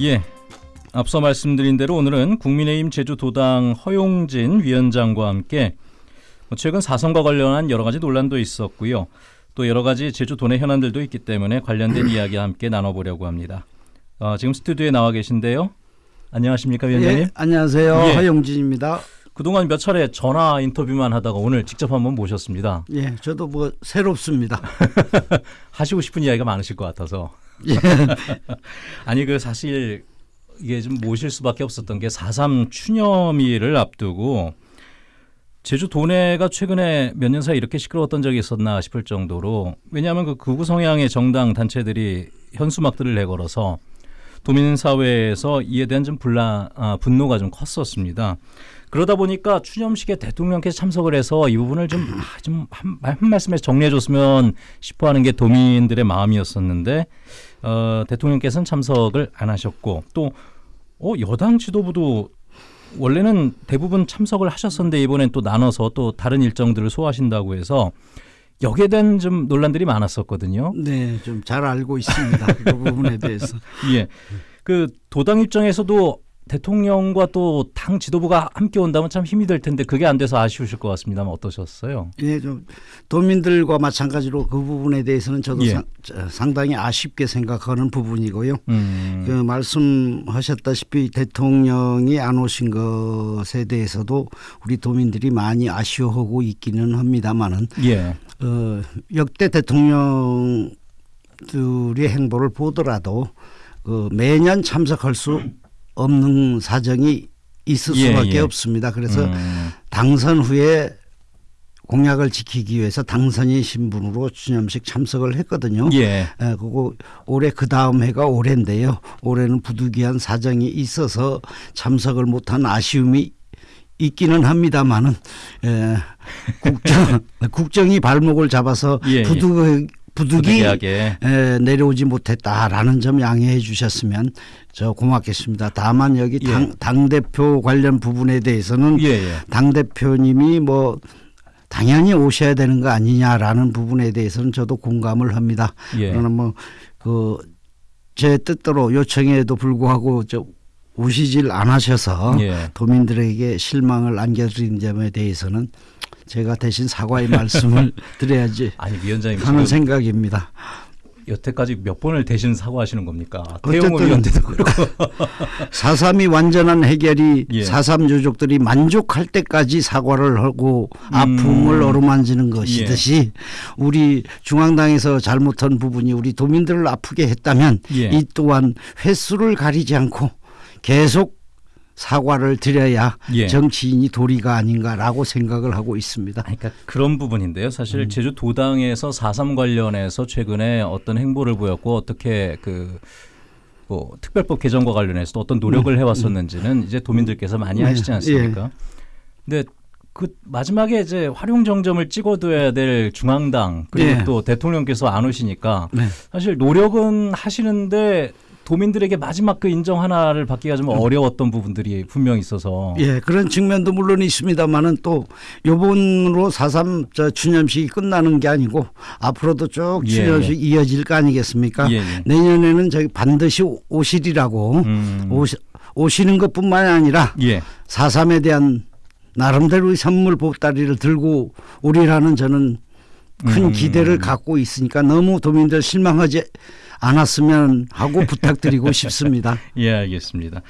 예. 앞서 말씀드린 대로 오늘은 국민의힘 제주도당 허용진 위원장과 함께 뭐 최근 사선과 관련한 여러 가지 논란도 있었고요. 또 여러 가지 제주도 내 현안들도 있기 때문에 관련된 이야기와 함께 나눠보려고 합니다. 어, 지금 스튜디오에 나와 계신데요. 안녕하십니까 위원장님? 예, 안녕하세요. 예. 허용진입니다. 그동안 몇 차례 전화 인터뷰만 하다가 오늘 직접 한번 모셨습니다. 예, 저도 뭐 새롭습니다. 하시고 싶은 이야기가 많으실 것 같아서. 예. 아니 그 사실 이게 좀 모실 수밖에 없었던 게 4.3 추념일을 앞두고 제주 도내가 최근에 몇 년 사이 이렇게 시끄러웠던 적이 있었나 싶을 정도로 왜냐하면 그 극우 성향의 정당 단체들이 현수막들을 내걸어서 도민 사회에서 이에 대한 좀 분란 아, 분노가 좀 컸었습니다. 그러다 보니까 추념식에 대통령께서 참석을 해서 이 부분을 좀좀한 한 말씀에서 정리해 줬으면 싶어하는 게 도민들의 마음이었었는데 어, 대통령께서는 참석을 안 하셨고 또 어, 여당 지도부도 원래는 대부분 참석을 하셨었는데 이번엔 또 나눠서 또 다른 일정들을 소화하신다고 해서 여기에 대한 좀 논란들이 많았었거든요. 네, 좀 잘 알고 있습니다. 그 부분에 대해서. 예. 그 도당 입장에서도 대통령과 또 당 지도부가 함께 온다면 참 힘이 될 텐데 그게 안 돼서 아쉬우실 것 같습니다만 어떠셨어요? 예, 좀 도민들과 마찬가지로 그 부분에 대해서는 저도 예. 상, 저, 상당히 아쉽게 생각하는 부분이고요. 음. 그 말씀하셨다시피 대통령이 안 오신 것에 대해서도 우리 도민들이 많이 아쉬워하고 있기는 합니다만은 예. 어, 역대 대통령들의 행보를 보더라도 그 매년 참석할 수 없는 사정이 있을 예, 수밖에 예. 없습니다. 그래서 음. 당선 후에 공약을 지키기 위해서 당선인 신분으로 추념식 참석을 했거든요. 예. 에, 그거 올해 그 다음 해가 올해인데요. 올해는 부득이한 사정이 있어서 참석을 못한 아쉬움이 있기는 합니다만은 에, 국정 국정이 발목을 잡아서 예, 예. 부득 부득이. 에, 내려오지 못했다라는 점 양해해 주셨으면 저 고맙겠습니다. 다만 여기 예. 당, 당 대표 관련 부분에 대해서는 예, 예. 당 대표님이 뭐 당연히 오셔야 되는 거 아니냐라는 부분에 대해서는 저도 공감을 합니다. 예. 그러나 뭐그제 뜻대로 요청에도 불구하고 저 오시질 않으셔서 예. 도민들에게 실망을 안겨드린 점에 대해서는 제가 대신 사과의 말씀을 드려야지 아니 위원장님 하는 생각입니다. 여태까지 몇 번을 대신 사과하시는 겁니까? 태용호 의원한테도 그렇고. 사삼이 완전한 해결이 예. 사삼 유족들이 만족할 때까지 사과를 하고 음. 아픔을 어루만지는 것이듯이 우리 중앙당에서 잘못한 부분이 우리 도민들을 아프게 했다면 예. 이 또한 횟수를 가리지 않고 계속 사과를 드려야 예. 정치인이 도리가 아닌가라고 생각을 하고 있습니다. 그러니까 그런 부분인데요. 사실 음. 제주 도당에서 4.3 관련해서 최근에 어떤 행보를 보였고 어떻게 그 뭐 특별법 개정과 관련해서 또 어떤 노력을 해왔었는지는 이제 도민들께서 많이 네. 아시지 않습니까? 근데 그 마지막에 이제 활용 정점을 찍어둬야 될 중앙당 그리고 예. 또 대통령께서 안 오시니까 네. 사실 노력은 하시는데 도민들에게 마지막 그 인정 하나를 받기가 좀 어려웠던 부분들이 분명히 있어서 음. 예, 그런 측면도 물론 있습니다만은 또 요번으로 4.3저 추념식이 끝나는 게 아니고 앞으로도 쭉 예, 추념식 이어질 거 아니겠습니까? 예, 예. 내년에는 저기 반드시 오- 오시리라고 음. 오시, 오시는 것뿐만 아니라 예. 4.3에 대한 나름대로의 선물 보따리를 들고 오리라는 저는 큰 음. 기대를 갖고 있으니까 너무 도민들 실망하지 않았으면 하고 부탁드리고 싶습니다. 예, 알겠습니다.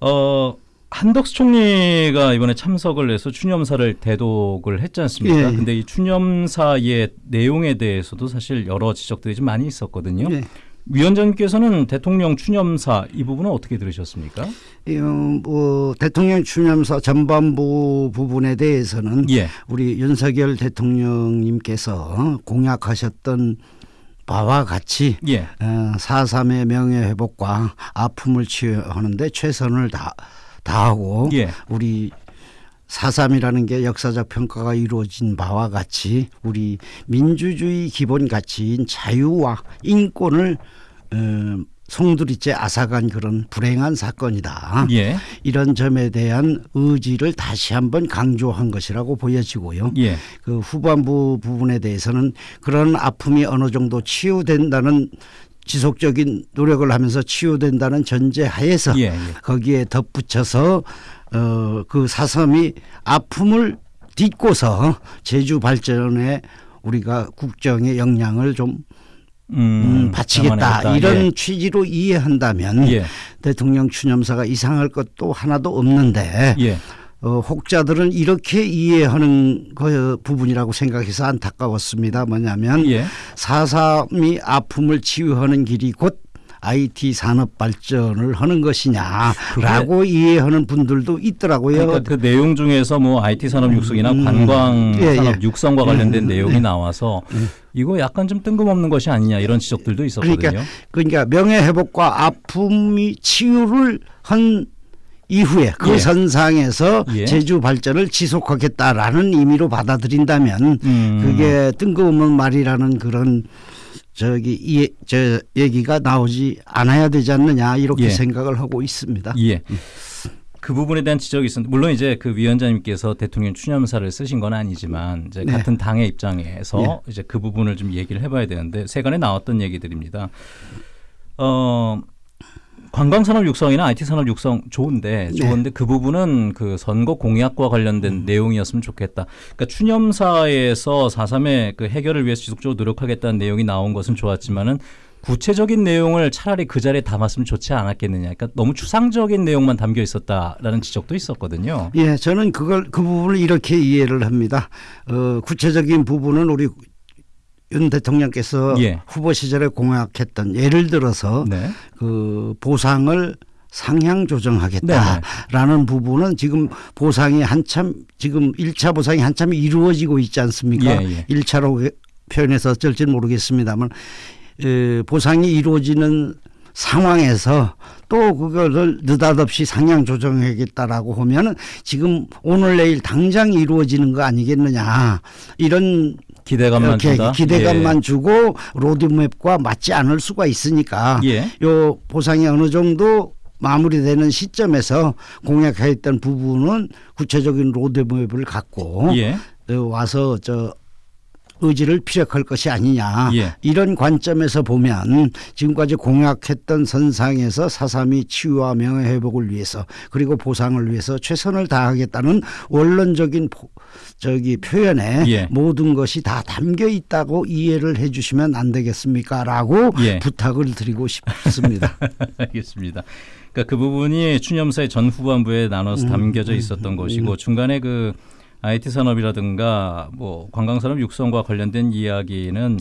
어, 한덕수 총리가 이번에 참석을 해서 추념사를 대독을 했지 않습니까? 예. 근데 이 추념사의 내용에 대해서도 사실 여러 지적들이 좀 많이 있었거든요. 예. 위원장님께서는 대통령 추념사 이 부분은 어떻게 들으셨습니까? 이, 어, 뭐 대통령 추념사 전반부 부분에 대해서는 예. 우리 윤석열 대통령님께서 공약하셨던 바와 같이 예. 어, 4.3의 명예 회복과 아픔을 치유하는데 최선을 다, 다하고 예. 우리 4.3이라는 게 역사적 평가가 이루어진 바와 같이 우리 민주주의 기본 가치인 자유와 인권을 어, 송두리째 앗아간 그런 불행한 사건이다. 예. 이런 점에 대한 의지를 다시 한번 강조한 것이라고 보여지고요. 예. 그 후반부 부분에 대해서는 그런 아픔이 어느 정도 치유된다는 지속적인 노력을 하면서 치유된다는 전제 하에서 예, 예. 거기에 덧붙여서 어, 그 사삼이 아픔을 딛고서 제주 발전에 우리가 국정의 역량을 좀 음, 음, 바치겠다 담아내겠다. 이런 취지로 이해한다면 예. 대통령 추념사가 이상할 것도 하나도 없는데 예. 예. 어, 혹자들은 이렇게 이해하는 그 부분이라고 생각해서 안타까웠습니다. 뭐냐면 예. 사삼이 아픔을 치유하는 길이 곧 IT 산업 발전을 하는 것이냐라고 이해하는 분들도 있더라고요. 그러니까 그 내용 중에서 뭐 IT 산업 육성이나 음, 관광 예, 산업 예. 육성과 관련된 음, 내용이 예. 나와서 이거 약간 좀 뜬금없는 것이 아니냐 이런 지적들도 있었거든요. 그러니까 그러니까 명예 회복과 아픔이 치유를 한 이후에 그 예. 선상에서 예. 제주 발전을 지속하겠다라는 의미로 받아들인다면 음. 그게 뜬금없는 말이라는 그런 저기 이, 저 얘기가 나오지 않아야 되지 않느냐 이렇게 예. 생각을 하고 있습니다. 예. 그 부분에 대한 지적이 있었는데 물론 이제 그 위원장님께서 대통령 추념사를 쓰신 건 아니지만 이제 네. 같은 당의 입장에서 이제 그 부분을 좀 얘기를 해봐야 되는데 세간에 나왔던 얘기들입니다. 어 관광 산업 육성이나 IT 산업 육성 좋은데 네. 좋은데 그 부분은 그 선거 공약과 관련된 음. 내용이었으면 좋겠다. 그러니까 추념사에서 4.3의 그 해결을 위해서 지속적으로 노력하겠다는 내용이 나온 것은 좋았지만은 구체적인 내용을 차라리 그 자리에 담았으면 좋지 않았겠느냐. 그러니까 너무 추상적인 내용만 담겨 있었다라는 지적도 있었거든요. 예, 저는 그걸 그 부분을 이렇게 이해를 합니다. 어, 구체적인 부분은 우리 윤 대통령께서 예. 후보 시절에 공약했던 예를 들어서 네. 그 보상을 상향 네네. 조정하겠다라는 부분은 지금 보상이 한참 지금 1차 보상이 한참 이루어지고 있지 않습니까? 예, 예. 1차로 표현해서 어쩔지는 모르겠습니다만 에, 보상이 이루어지는 상황에서 또 그거를 느닷없이 상향 조정하겠다라고 하면은 지금 오늘 내일 당장 이루어지는 거 아니겠느냐 이런 기대감만 준다. 기대감만 주고 로드맵과 맞지 않을 수가 있으니까 예. 예. 요 보상이 어느 정도 마무리되는 시점에서 공약했던 부분은 구체적인 로드맵을 갖고 예. 어, 와서 저 의지를 피력할 것이 아니냐 예. 이런 관점에서 보면 지금까지 공약했던 선상에서 사삼이 치유와 명예 회복을 위해서 그리고 보상을 위해서 최선을 다하겠다는 원론적인 포- 저기 표현에 예. 모든 것이 다 담겨 있다고 이해를 해주시면 안 되겠습니까라고 예. 부탁을 드리고 싶습니다. 알겠습니다. 그러니까 그 부분이 추념사의 전 후반부에 나눠서 음, 담겨져 있었던 것이고 중간에 그 IT 산업이라든가 뭐 관광 산업 육성과 관련된 이야기는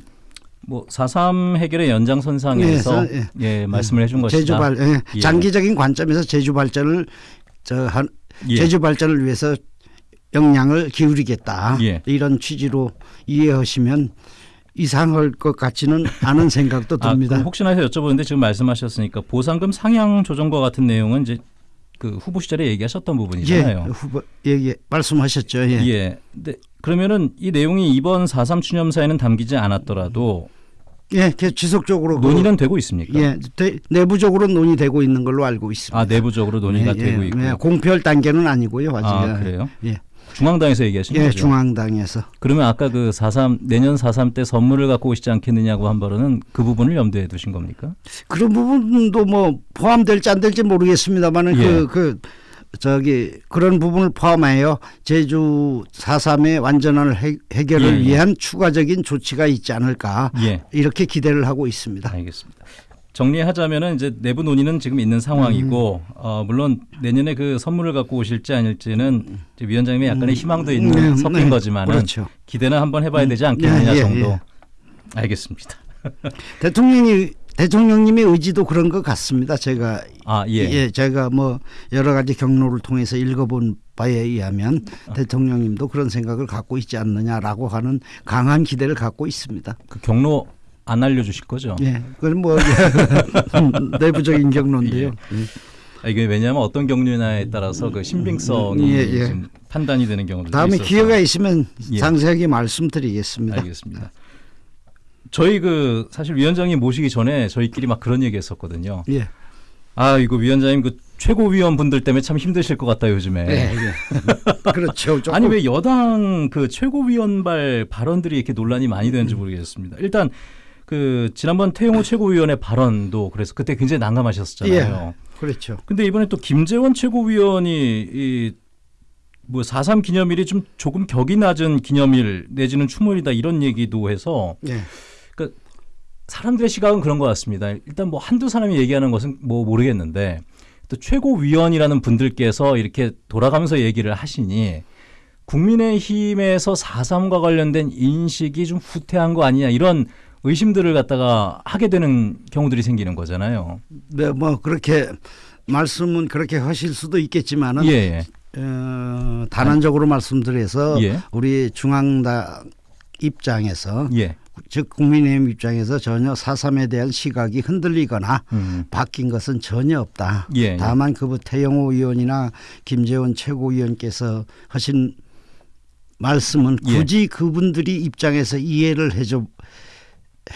뭐4.3 해결의 연장선상에서 네, 예, 말씀을 해준 것이다. 제주 발 예. 예. 장기적인 관점에서 제주 발전을 저한 예. 제주 발전을 위해서 역량을 기울이겠다 예. 이런 취지로 이해하시면 이상할 것 같지는 않은 생각도 아, 듭니다. 그럼 혹시나 해서 여쭤보는데 지금 말씀하셨으니까 보상금 상향 조정과 같은 내용은 이제 그 후보 시절에 얘기하셨던 예, 부분이잖아요. 후보 얘기 말씀하셨죠. 예. 예. 근데 그러면은 이 내용이 이번 4.3 추념사에는 담기지 않았더라도 예, 그 지속적으로 그- 논의는 되고 있습니까? 예, 대- 내부적으로 논의되고 있는 걸로 알고 있습니다. 아 내부적으로 논의가 예, 예, 되고 있고. 예, 공표할 단계는 아니고요, 아직. 아 그래요? 예, 중앙당에서 얘기하신 예, 거죠? 중앙당에서. 그러면 아까 그 4.3 내년 4.3 때 선물을 갖고 오시지 않겠느냐고 한 발언은 그 부분을 염두에 두신 겁니까? 그런 부분도 뭐 포함될지 안 될지 모르겠습니다만은 예. 그, 그 저기 그런 부분을 포함하여 제주 4.3의 완전한 해, 해결을 예, 예. 위한 추가적인 조치가 있지 않을까 예. 이렇게 기대를 하고 있습니다. 알겠습니다. 정리하자면은 이제 내부 논의는 지금 있는 상황이고 음. 어, 물론 내년에 그 선물을 갖고 오실지 아닐지는 위원장님의 약간의 희망도 있는 네, 섞인 네. 거지만은 그렇죠. 기대는 한번 해봐야 되지 않겠느냐 예, 예, 정도. 예. 알겠습니다. 대통령이 대통령님의 의지도 그런 것 같습니다. 제가 아 예. 예, 제가 뭐 여러 가지 경로를 통해서 읽어본 바에 의하면 대통령님도 그런 생각을 갖고 있지 않느냐라고 하는 강한 기대를 갖고 있습니다. 그 경로 안 알려주실 거죠? 예, 그건 뭐 내부적인 경로인데요. 예. 아, 이게 왜냐하면 어떤 경로냐에 따라서 그 신빙성이 예, 예. 좀 판단이 되는 경우도 다음에 있어서. 기회가 있으면 예. 상세하게 말씀드리겠습니다. 알겠습니다. 저희 그 사실 위원장님 모시기 전에 저희끼리 막 그런 얘기했었거든요. 예. 아 이거 위원장님 그 최고위원 분들 때문에 참 힘드실 것 같다 요즘에. 예, 예. 그렇죠. 조금 아니 왜 여당 그 최고위원발 발언들이 이렇게 논란이 많이 되는지 모르겠습니다. 일단 그 지난번 태용호 최고위원의 발언도 그래서 그때 굉장히 난감하셨잖아요. 그렇죠. 근데 이번에 또 김재원 최고위원이 이 뭐 4.3 기념일이 좀 조금 격이 낮은 기념일 내지는 추모일이다 이런 얘기도 해서 예. 사람들의 시각은 그런 것 같습니다. 일단 뭐 한두 사람이 얘기하는 것은 뭐 모르겠는데 또 최고위원이라는 분들께서 이렇게 돌아가면서 얘기를 하시니 국민의힘에서 4.3과 관련된 인식이 좀 후퇴한 거 아니냐 이런 의심들을 갖다가 하게 되는 경우들이 생기는 거잖아요. 네, 뭐 그렇게 말씀은 그렇게 하실 수도 있겠지만은 예, 예. 어, 단언적으로 말씀드려서 예. 우리 중앙당 입장에서 예. 즉 국민의힘 입장에서 전혀 4.3에 대한 시각이 흔들리거나 음. 바뀐 것은 전혀 없다. 예, 예. 다만 그 태영호 의원이나 김재원 최고위원께서 하신 말씀은 예. 굳이 그분들이 입장에서 이해를 해줘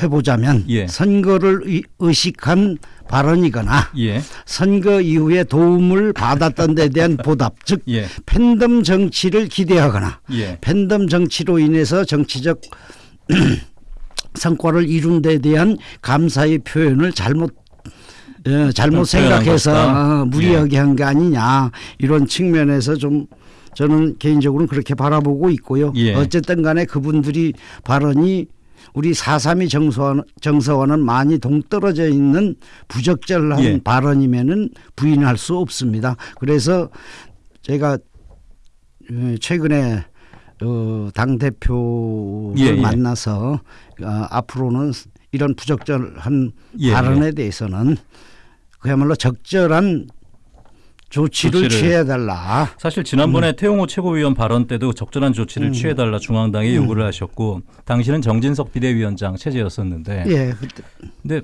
해보자면 예. 선거를 의- 의식한 발언이거나 예. 선거 이후에 도움을 받았던 데 대한 보답 즉 예. 팬덤 정치를 기대하거나 예. 팬덤 정치로 인해서 정치적 성과를 이룬 데 대한 감사의 표현을 잘못 어, 잘못 좀 표현한 생각해서. 어, 무리하게 한 게 아니냐 이런 측면에서 좀 저는 개인적으로 그렇게 바라보고 있고요. 예. 어쨌든 간에 그분들이 발언이 우리 4.3이 정서와는, 정서와는 많이 동떨어져 있는 부적절한 예. 발언이면은 부인할 수 없습니다. 그래서 제가 어, 최근에 어, 당 대표를 예, 예. 만나서 어, 앞으로는 이런 부적절한 예, 발언에 대해서는 그야말로 적절한 조치를, 조치를. 취해달라. 사실 지난번에 음. 태용호 최고위원 발언 때도 적절한 조치를 취해달라 중앙당에 요구를 하셨고 당시는 정진석 비대위원장 체제였었는데 예, 그때 근데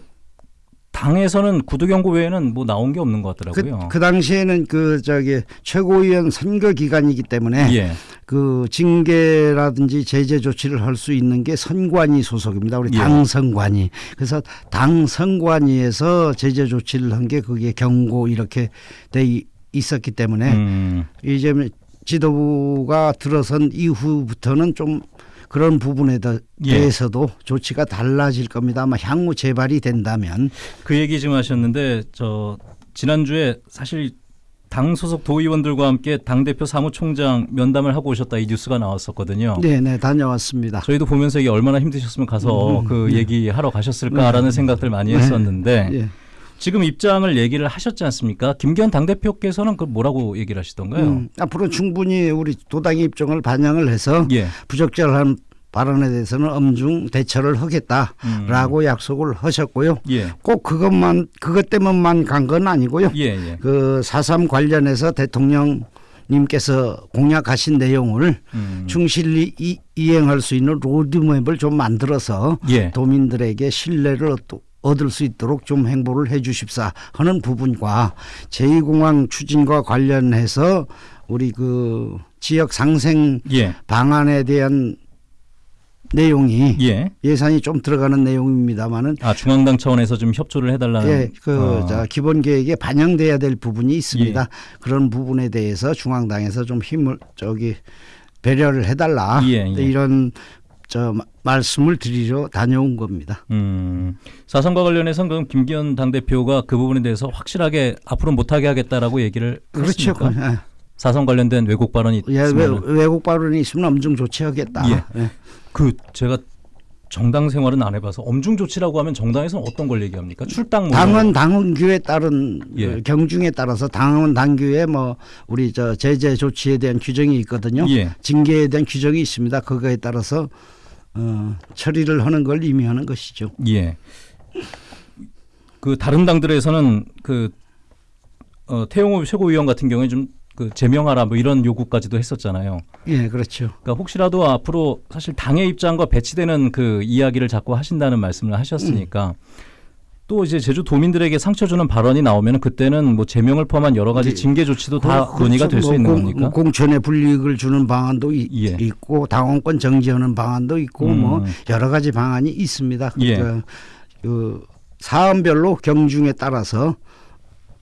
당에서는 구두 경고 외에는 뭐 나온 게 없는 것 그, 같더라고요. 그 당시에는 그 저기 최고위원 선거 기간이기 때문에 예. 그 징계라든지 제재 조치를 할 수 있는 게 선관위 소속입니다. 우리 예. 당 선관위. 그래서 당 선관위에서 제재 조치를 한 게 그게 경고 이렇게 돼 이- 있었기 때문에 음, 이제 지도부가 들어선 이후부터는 좀 그런 부분에 대- 예. 대해서도 조치가 달라질 겁니다. 아마 향후 재발이 된다면 그 얘기 좀 하셨는데 저 지난주에 사실 당 소속 도의원들과 함께 당 대표 사무총장 면담을 하고 오셨다 이 뉴스가 나왔었거든요. 네, 네 다녀왔습니다. 저희도 보면서 이게 얼마나 힘드셨으면 가서 음, 그 네. 얘기하러 가셨을까라는 생각들 많이 네. 했었는데 예. 지금 입장을 얘기를 하셨지 않습니까? 김기현 당대표께서는 그 뭐라고 얘기를 하시던가요? 음, 앞으로 충분히 우리 도당의 입장을 반영을 해서 예. 부적절한 발언에 대해서는 엄중 대처를 하겠다라고 음. 약속을 하셨고요. 예. 꼭 그것만 그것 때문만 간 건 아니고요. 예, 예. 그4.3 관련해서 대통령 님께서 공약하신 내용을 음. 충실히 이, 이행할 수 있는 로드맵을 좀 만들어서 예. 도민들에게 신뢰를 얻- 얻을 수 있도록 좀 행보를 해 주십사 하는 부분과 제2공항 추진과 관련해서 우리 그 지역 상생 예. 방안에 대한 내용이 예. 예산이 좀 들어가는 내용입니다만은 아 중앙당 차원에서 좀 협조를 해달라는. 예, 그 어. 자, 기본 계획에 반영돼야 될 부분이 있습니다. 예. 그런 부분에 대해서 중앙당에서 좀 힘을 저기 배려를 해달라 예, 예. 이런 저 마- 말씀을 드리러 다녀온 겁니다. 음. 사선과 관련해서는 그럼 김기현 당대표가 그 부분에 대해서 확실하게 앞으로 못하게 하겠다라고 얘기를 그렇죠. 예. 사선 관련된 왜곡 발언이 예, 외, 있으면 외국 발언이 있으면 엄중 조치하겠다. 예. 예. 그 제가 정당 생활은 안 해봐서 엄중 조치라고 하면 정당에서는 어떤 걸 얘기합니까? 출당 뭐 당원 당규에 따른 예. 그 경중에 따라서 당원 당규에 뭐 우리 저 제재 조치에 대한 규정이 있거든요. 예. 징계에 대한 규정이 있습니다. 그거에 따라서 어, 처리를 하는 걸 의미하는 것이죠. 예. 그 다른 당들에서는 그 어, 태용호 최고위원 같은 경우에 좀 그 제명하라 뭐 이런 요구까지도 했었잖아요. 예, 그렇죠. 그러니까 혹시라도 앞으로 사실 당의 입장과 배치되는 그 이야기를 자꾸 하신다는 말씀을 하셨으니까 또 이제 제주 도민들에게 상처 주는 발언이 나오면 그때는 뭐 제명을 포함한 여러 가지 예. 징계 조치도 다 그렇죠. 논의가 될수 뭐 있는 공- 겁니까? 공천에 불이익을 주는 방안도 이- 예. 있고 당원권 정지하는 방안도 있고 음. 뭐 여러 가지 방안이 있습니다. 예. 그러니까 그 사안별로 경중에 따라서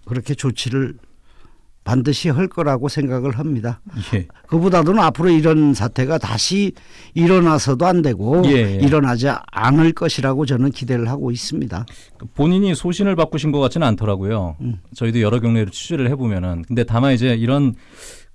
그렇게 조치를 반드시 할 거라고 생각을 합니다. 예. 그보다도 앞으로 이런 사태가 다시 일어나서도 안 되고 예, 예. 일어나지 않을 것이라고 저는 기대를 하고 있습니다. 본인이 소신을 바꾸신 것 같지는 않더라고요. 음. 저희도 여러 경례를 취재를 해보면은 근데 다만 이제 이런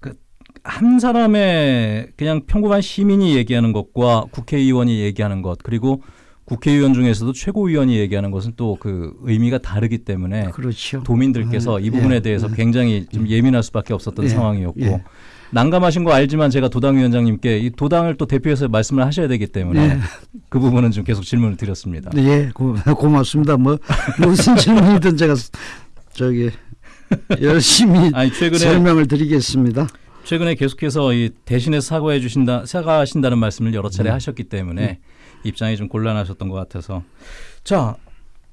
그한 사람의 그냥 평범한 시민이 얘기하는 것과 국회의원이 얘기하는 것 그리고 국회의원 중에서도 최고위원이 얘기하는 것은 또 그 의미가 다르기 때문에 그렇죠. 도민들께서 이 부분에 예, 대해서 예. 굉장히 좀 예민할 수밖에 없었던 예, 상황이었고 예. 난감하신 거 알지만 제가 도당 위원장님께 이 도당을 또 대표해서 말씀을 하셔야 되기 때문에 네. 그 부분은 좀 계속 질문을 드렸습니다. 네, 고, 고맙습니다. 뭐 무슨 질문이든 제가 저기 열심히 아니 최근에 설명을 드리겠습니다. 최근에 계속해서 이 대신에 사과해 주신다 사과하신다는 말씀을 여러 차례 음. 하셨기 때문에 입장이 좀 곤란하셨던 것 같아서 자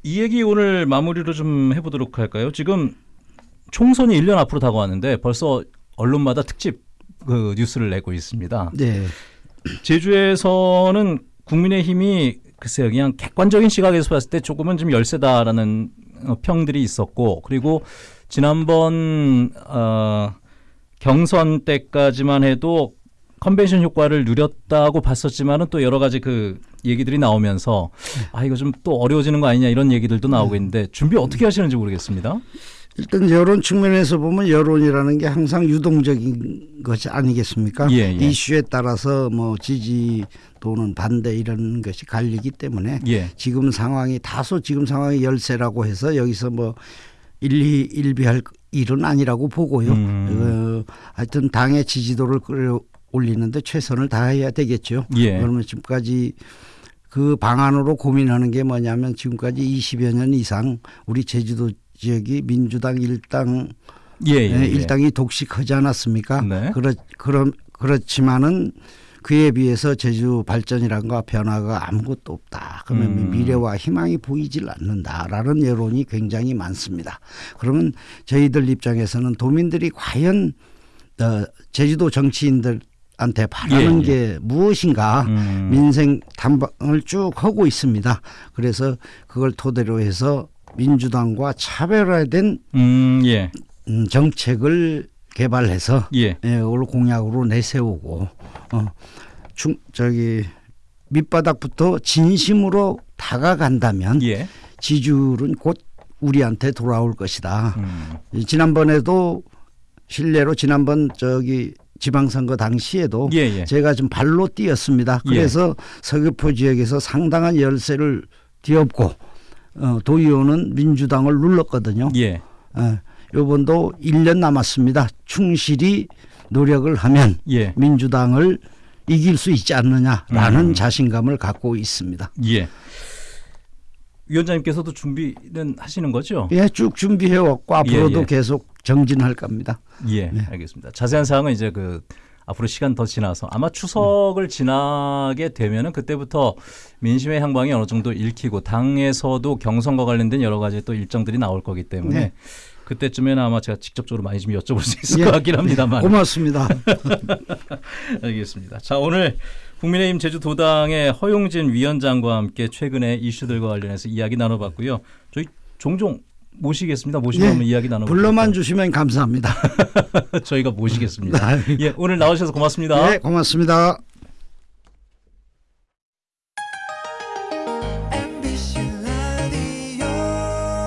이 얘기 오늘 마무리로 좀 해보도록 할까요? 지금 총선이 1년 앞으로 다가왔는데 벌써 언론마다 특집 그 뉴스를 내고 있습니다. 네, 제주에서는 국민의힘이 글쎄요 그냥 객관적인 시각에서 봤을 때 조금은 좀 열세다라는 어, 평들이 있었고 그리고 지난번 어, 경선 때까지만 해도 컨벤션 효과를 누렸다고 봤었지만은 또 여러 가지 그 얘기들이 나오면서 아 이거 좀 또 어려워지는 거 아니냐 이런 얘기들도 나오고 있는데 준비 어떻게 하시는지 모르겠습니다. 일단 여론 측면에서 보면 여론이라는 게 항상 유동적인 것이 아니겠습니까? 예, 예. 이슈에 따라서 뭐 지지 또는 반대 이런 것이 갈리기 때문에 예. 지금 상황이 다소 지금 상황이 열세라고 해서 여기서 뭐 일리 일비할 일은 아니라고 보고요. 음. 어, 하여튼 당의 지지도를 끌어 올리는데 최선을 다해야 되겠죠. 예. 그러면 지금까지 그 방안으로 고민하는 게 뭐냐면 지금까지 20여 년 이상 우리 제주도 지역이 민주당 일당 예, 예, 예, 예. 일당이 독식하지 않았습니까? 네. 그렇 그럼 그렇지만은 그에 비해서 제주 발전이란 거 변화가 아무것도 없다. 그러면 음. 미래와 희망이 보이질 않는다라는 여론이 굉장히 많습니다. 그러면 저희들 입장에서는 도민들이 과연 어, 제주도 정치인들 한테 바라는 예, 예. 게 무엇인가 음. 민생 탐방을 쭉 하고 있습니다. 그래서 그걸 토대로 해서 민주당과 차별화된 음, 예. 음, 정책을 개발해서 예. 예, 그걸 공약으로 내세우고 어, 중 저기 밑바닥부터 진심으로 다가간다면 예. 지지율은 곧 우리한테 돌아올 것이다. 음. 이 지난번에도 실례로 지난번 저기 지방선거 당시에도 예, 예. 제가 좀 발로 뛰었습니다. 예. 그래서 서귀포 지역에서 상당한 열세를 뒤엎고 어, 도의원은 민주당을 눌렀거든요. 예. 어, 요번도 1년 남았습니다. 충실히 노력을 하면 예. 민주당을 이길 수 있지 않느냐라는 음. 자신감을 갖고 있습니다. 예. 위원장님께서도 준비는 하시는 거죠? 예, 쭉 준비해 왔고 앞으로도 예. 계속 정진할 겁니다. 예, 네. 알겠습니다. 자세한 사항은 이제 그 앞으로 시간 더 지나서 아마 추석을 지나게 되면은 그때부터 민심의 향방이 어느 정도 읽히고 당에서도 경선과 관련된 여러 가지 또 일정들이 나올 거기 때문에 네. 그때쯤에는 아마 제가 직접적으로 많이 좀 여쭤볼 수 있을 예. 것 같긴 합니다만. 고맙습니다. 알겠습니다. 자 오늘 국민의힘 제주도당의 허용진 위원장과 함께 최근의 이슈들과 관련해서 이야기 나눠봤고요. 저희 종종 모시겠습니다. 모시면 예. 한번 이야기 나눠보죠. 불러만 주시면 감사합니다. 저희가 모시겠습니다. 예, 오늘 나오셔서 고맙습니다. 네, 고맙습니다.